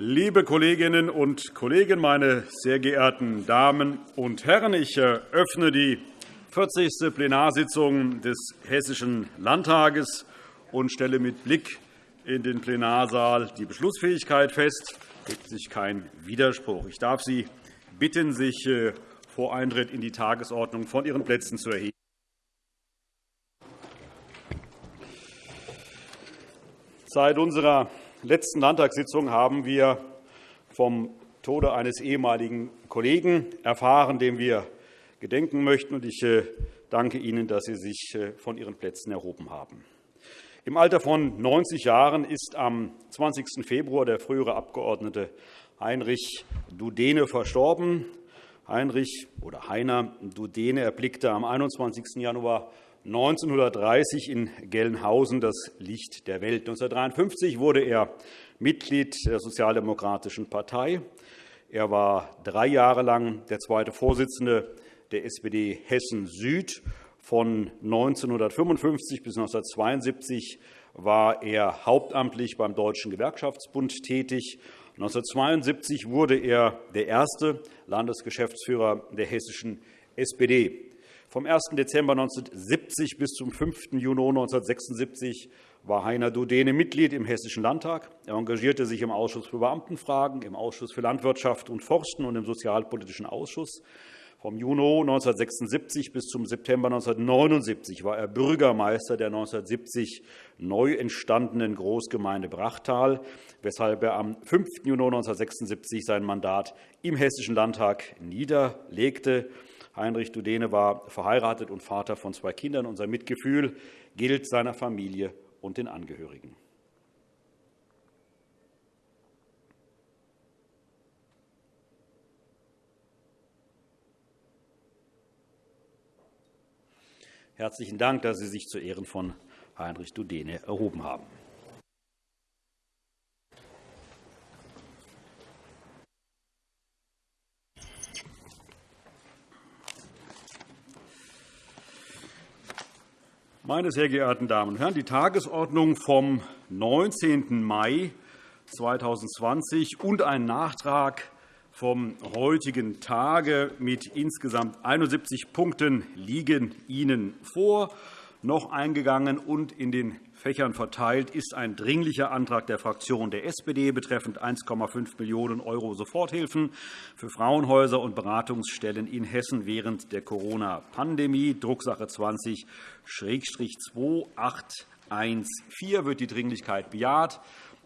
Liebe Kolleginnen und Kollegen, meine sehr geehrten Damen und Herren! Ich eröffne die 40. Plenarsitzung des Hessischen Landtages und stelle mit Blick in den Plenarsaal die Beschlussfähigkeit fest. Es gibt sich kein Widerspruch. Ich darf Sie bitten, sich äh, vor Eintritt in die Tagesordnung von Ihren Plätzen zu erheben. Seit unserer letzten Landtagssitzung haben wir vom Tode eines ehemaligen Kollegen erfahren, dem wir gedenken möchten. Ich äh, danke Ihnen, dass Sie sich äh, von Ihren Plätzen erhoben haben. Im Alter von 90 Jahren ist am 20. Februar der frühere Abgeordnete Heinrich Dudene verstorben. Heinrich oder Heiner Dudene erblickte am 21. Januar 1930 in Gelnhausen das Licht der Welt. 1953 wurde er Mitglied der Sozialdemokratischen Partei. Er war drei Jahre lang der zweite Vorsitzende der SPD Hessen Süd. Von 1955 bis 1972 war er hauptamtlich beim Deutschen Gewerkschaftsbund tätig. 1972 wurde er der erste Landesgeschäftsführer der hessischen SPD. Vom 1. Dezember 1970 bis zum 5. Juni 1976 war Heiner Dudene Mitglied im Hessischen Landtag. Er engagierte sich im Ausschuss für Beamtenfragen, im Ausschuss für Landwirtschaft und Forsten und im Sozialpolitischen Ausschuss. Vom Juni 1976 bis zum September 1979 war er Bürgermeister der 1970 neu entstandenen Großgemeinde Brachtal, weshalb er am 5. Juni 1976 sein Mandat im Hessischen Landtag niederlegte. Heinrich Dudene war verheiratet und Vater von zwei Kindern. Unser Mitgefühl gilt seiner Familie und den Angehörigen. Herzlichen Dank, dass Sie sich zu Ehren von Heinrich Dudene erhoben haben. Meine sehr geehrten Damen und Herren, die Tagesordnung vom 19. Mai 2020 und ein Nachtrag vom heutigen Tage mit insgesamt 71 Punkten liegen Ihnen vor. Noch eingegangen und in den Fächern verteilt ist ein Dringlicher Antrag der Fraktion der SPD betreffend 1,5 Millionen € Soforthilfen für Frauenhäuser und Beratungsstellen in Hessen während der Corona-Pandemie, Drucksache 20-2814 wird die Dringlichkeit bejaht.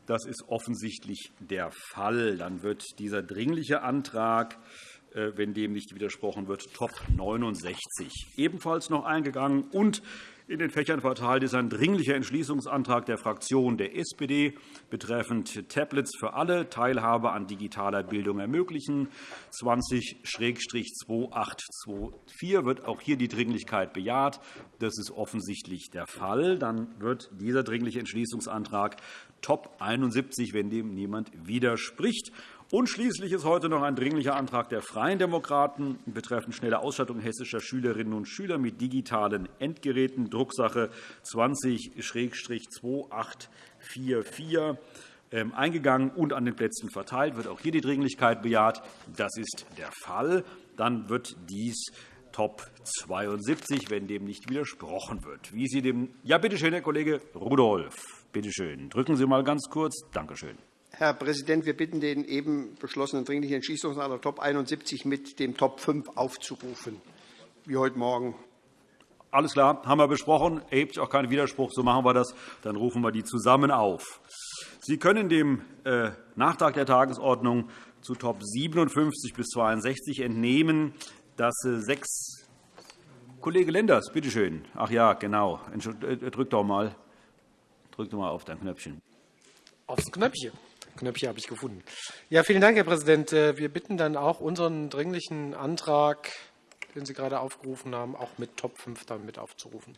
Das ist offensichtlich der Fall. Dann wird dieser Dringliche Antrag äh, wenn dem nicht widersprochen wird, Top 69 ebenfalls noch eingegangen. Und in den Fächern verteilt ist ein Dringlicher Entschließungsantrag der Fraktion der SPD betreffend Tablets für alle, Teilhabe an digitaler Bildung ermöglichen. 20-2824 wird auch hier die Dringlichkeit bejaht. Das ist offensichtlich der Fall. Dann wird dieser Dringliche Entschließungsantrag Top 71, wenn dem niemand widerspricht. Und schließlich ist heute noch ein Dringlicher Antrag der Freien Demokraten betreffend schnelle Ausstattung hessischer Schülerinnen und Schüler mit digitalen Endgeräten, Drucksache 20-2844 ähm, eingegangen und an den Plätzen verteilt. Wird auch hier die Dringlichkeit bejaht? Das ist der Fall. Dann wird dies Top 72, wenn dem nicht widersprochen wird. Wie Sie dem ja, bitte schön, Herr Kollege Rudolph. Bitte schön. Drücken Sie mal ganz kurz. Danke schön. Herr Präsident, wir bitten den eben beschlossenen Dringlichen Entschließungsantrag Top 71 mit dem Top 5 aufzurufen, wie heute Morgen. Alles klar, haben wir besprochen. Erhebt sich auch kein Widerspruch. So machen wir das. Dann rufen wir die zusammen auf. Sie können dem äh, Nachtrag der Tagesordnung zu Top 57 bis 62 entnehmen, dass äh, sechs Kollege Lenders, bitte schön. Ach ja, genau. Äh, drück doch mal. Drück doch mal auf dein Knöpfchen. Aufs Knöpfchen. Knöpfchen habe ich gefunden. Ja, vielen Dank, Herr Präsident. Äh, wir bitten dann auch unseren dringlichen Antrag, den Sie gerade aufgerufen haben, auch mit Top 5 dann mit aufzurufen.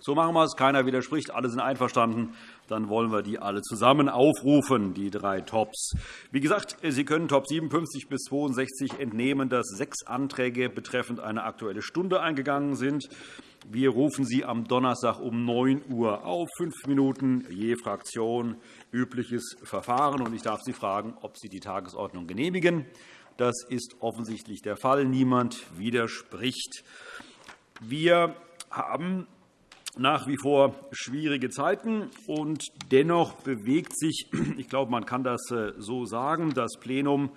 So machen wir es. Keiner widerspricht. Alle sind einverstanden. Dann wollen wir die alle zusammen aufrufen, die drei Tops. Wie gesagt, Sie können Top 57 bis 62 entnehmen, dass sechs Anträge betreffend eine Aktuelle Stunde eingegangen sind. Wir rufen Sie am Donnerstag um 9 Uhr auf, fünf Minuten je Fraktion, übliches Verfahren. Ich darf Sie fragen, ob Sie die Tagesordnung genehmigen. Das ist offensichtlich der Fall. Niemand widerspricht. Wir haben nach wie vor schwierige Zeiten. und Dennoch bewegt sich, ich glaube, man kann das äh, so sagen, das Plenum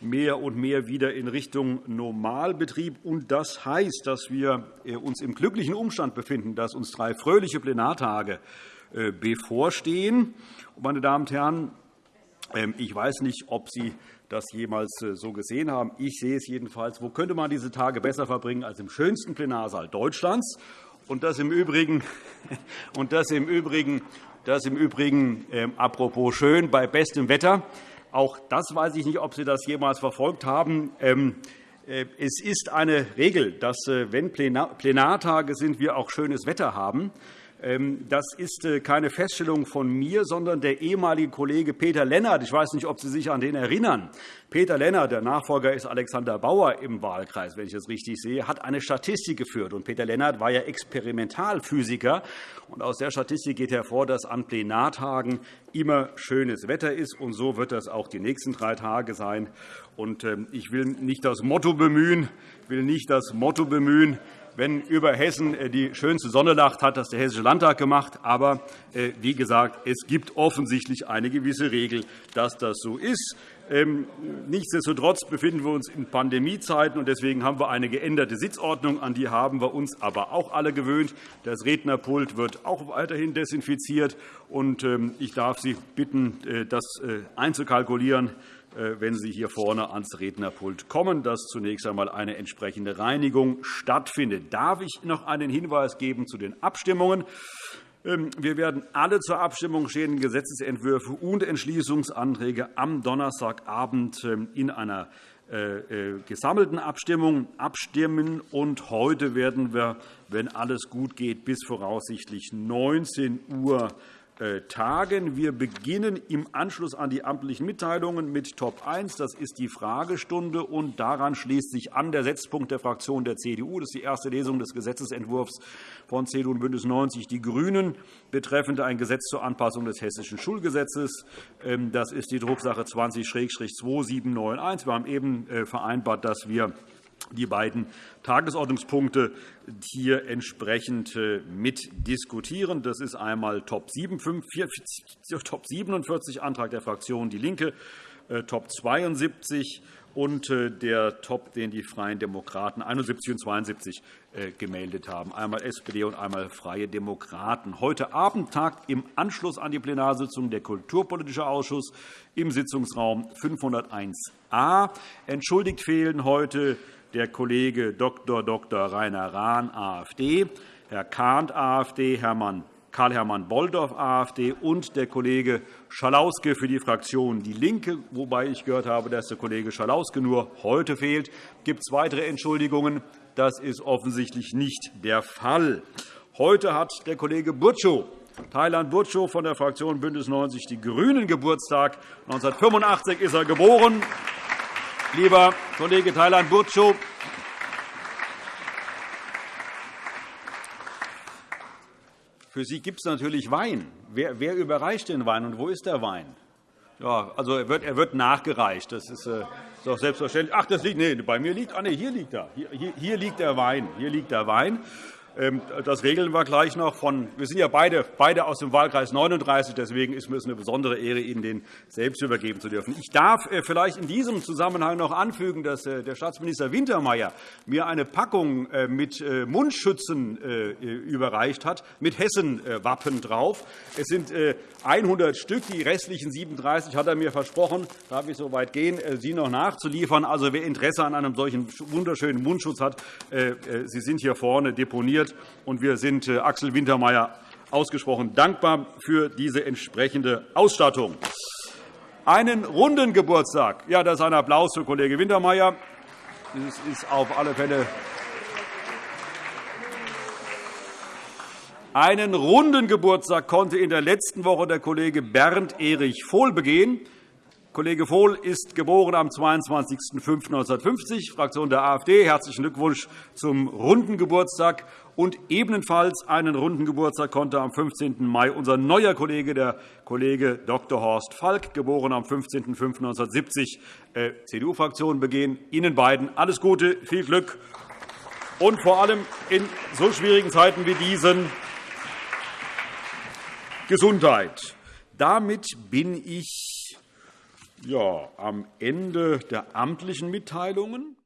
mehr und mehr wieder in Richtung Normalbetrieb. Und das heißt, dass wir äh, uns im glücklichen Umstand befinden, dass uns drei fröhliche Plenartage äh, bevorstehen. Meine Damen und Herren, ähm, ich weiß nicht, ob Sie das jemals so gesehen haben. Ich sehe es jedenfalls. Wo könnte man diese Tage besser verbringen als im schönsten Plenarsaal Deutschlands? Und das im Übrigen, und das im Übrigen, das im Übrigen äh, apropos schön bei bestem Wetter. Auch das weiß ich nicht, ob Sie das jemals verfolgt haben. Ähm, äh, es ist eine Regel, dass, äh, wenn Plenartage sind, wir auch schönes Wetter haben. Ähm, das ist äh, keine Feststellung von mir, sondern der ehemalige Kollege Peter Lennart. Ich weiß nicht, ob Sie sich an den erinnern. Peter Lennart, der Nachfolger ist Alexander Bauer im Wahlkreis, wenn ich das richtig sehe, hat eine Statistik geführt. Und Peter Lennart war ja Experimentalphysiker. Und aus der Statistik geht hervor, dass an Plenartagen immer schönes Wetter ist. Und so wird das auch die nächsten drei Tage sein. Und ähm, ich will nicht das Motto bemühen, will nicht das Motto bemühen, wenn über Hessen äh, die schönste Sonne lacht, hat das der Hessische Landtag gemacht. Aber äh, wie gesagt, es gibt offensichtlich eine gewisse Regel, dass das so ist. Ähm, nichtsdestotrotz befinden wir uns in Pandemiezeiten, und deswegen haben wir eine geänderte Sitzordnung. An die haben wir uns aber auch alle gewöhnt. Das Rednerpult wird auch weiterhin desinfiziert. Und ähm, ich darf Sie bitten, äh, das einzukalkulieren. Äh, wenn Sie hier vorne ans Rednerpult kommen, dass zunächst einmal eine entsprechende Reinigung stattfindet. Darf ich noch einen Hinweis geben zu den Abstimmungen? Ähm, wir werden alle zur Abstimmung stehenden Gesetzentwürfe und Entschließungsanträge am Donnerstagabend ähm, in einer äh, äh, gesammelten Abstimmung abstimmen. Und heute werden wir, wenn alles gut geht, bis voraussichtlich 19 Uhr tagen. Wir beginnen im Anschluss an die amtlichen Mitteilungen mit Top 1. Das ist die Fragestunde. und Daran schließt sich an der Setzpunkt der Fraktion der CDU. Das ist die erste Lesung des Gesetzentwurfs von CDU und BÜNDNIS 90 die GRÜNEN betreffend ein Gesetz zur Anpassung des Hessischen Schulgesetzes. Ähm, das ist die Drucksache 20-2791. Wir haben eben äh, vereinbart, dass wir die beiden Tagesordnungspunkte hier entsprechend äh, mitdiskutieren. Das ist einmal Top 47, Antrag der Fraktion DIE LINKE, äh, Top 72 und äh, der Top, den die Freien Demokraten 71 und 72 gemeldet haben, einmal SPD und einmal Freie Demokraten. Heute Abend tagt im Anschluss an die Plenarsitzung der Kulturpolitische Ausschuss im Sitzungsraum 501a. Entschuldigt fehlen heute der Kollege Dr. Dr. Rainer Rahn, AfD, Herr Kahnt, AfD, Karl-Hermann Bolldorf, AfD, und der Kollege Schalauske für die Fraktion DIE LINKE, wobei ich gehört habe, dass der Kollege Schalauske nur heute fehlt. Gibt es weitere Entschuldigungen? Das ist offensichtlich nicht der Fall. Heute hat der Kollege Burtschow Thailand Burtschow von der Fraktion BÜNDNIS 90 die GRÜNEN Geburtstag. 1985 ist er geboren. Lieber Kollege Thailand Burtschow, für Sie gibt es natürlich Wein. Wer, wer, überreicht den Wein und wo ist der Wein? Ja, also er wird, er wird nachgereicht. Das ist, äh, ist doch selbstverständlich. Ach, das liegt, nee, bei mir liegt, ah, nee, hier liegt er. Hier, hier, hier liegt der Wein. Hier liegt der Wein. Ähm, das regeln wir gleich noch. Von, wir sind ja beide, beide aus dem Wahlkreis 39. Deswegen ist es eine besondere Ehre, Ihnen den selbst übergeben zu dürfen. Ich darf äh, vielleicht in diesem Zusammenhang noch anfügen, dass äh, der Staatsminister Wintermeyer mir eine Packung äh, mit Mundschützen überreicht hat, mit Hessen-Wappen drauf. Es sind 100 Stück. Die restlichen 37 hat er mir versprochen, darf ich so weit gehen, sie noch nachzuliefern. Also, wer Interesse an einem solchen wunderschönen Mundschutz hat, Sie sind hier vorne deponiert informiert. Und wir sind äh, Axel Wintermeyer ausgesprochen dankbar für diese entsprechende Ausstattung. Einen runden Geburtstag. Ja, das ist ein Applaus für Kollege Wintermeyer. Das ist auf alle Fälle Einen runden Geburtstag konnte in der letzten Woche der Kollege Bernd Erich Vohl begehen. Kollege Vohl ist geboren am 22.05.1950, Fraktion der AfD. Herzlichen Glückwunsch zum runden Geburtstag. Und ebenfalls einen runden Geburtstag konnte am 15. Mai unser neuer Kollege, der Kollege Dr. Horst Falk, geboren am 15.05.1970, äh, CDU-Fraktion, begehen. Ihnen beiden alles Gute, viel Glück und vor allem in so schwierigen Zeiten wie diesen Gesundheit. Damit bin ich ja, am Ende der amtlichen Mitteilungen.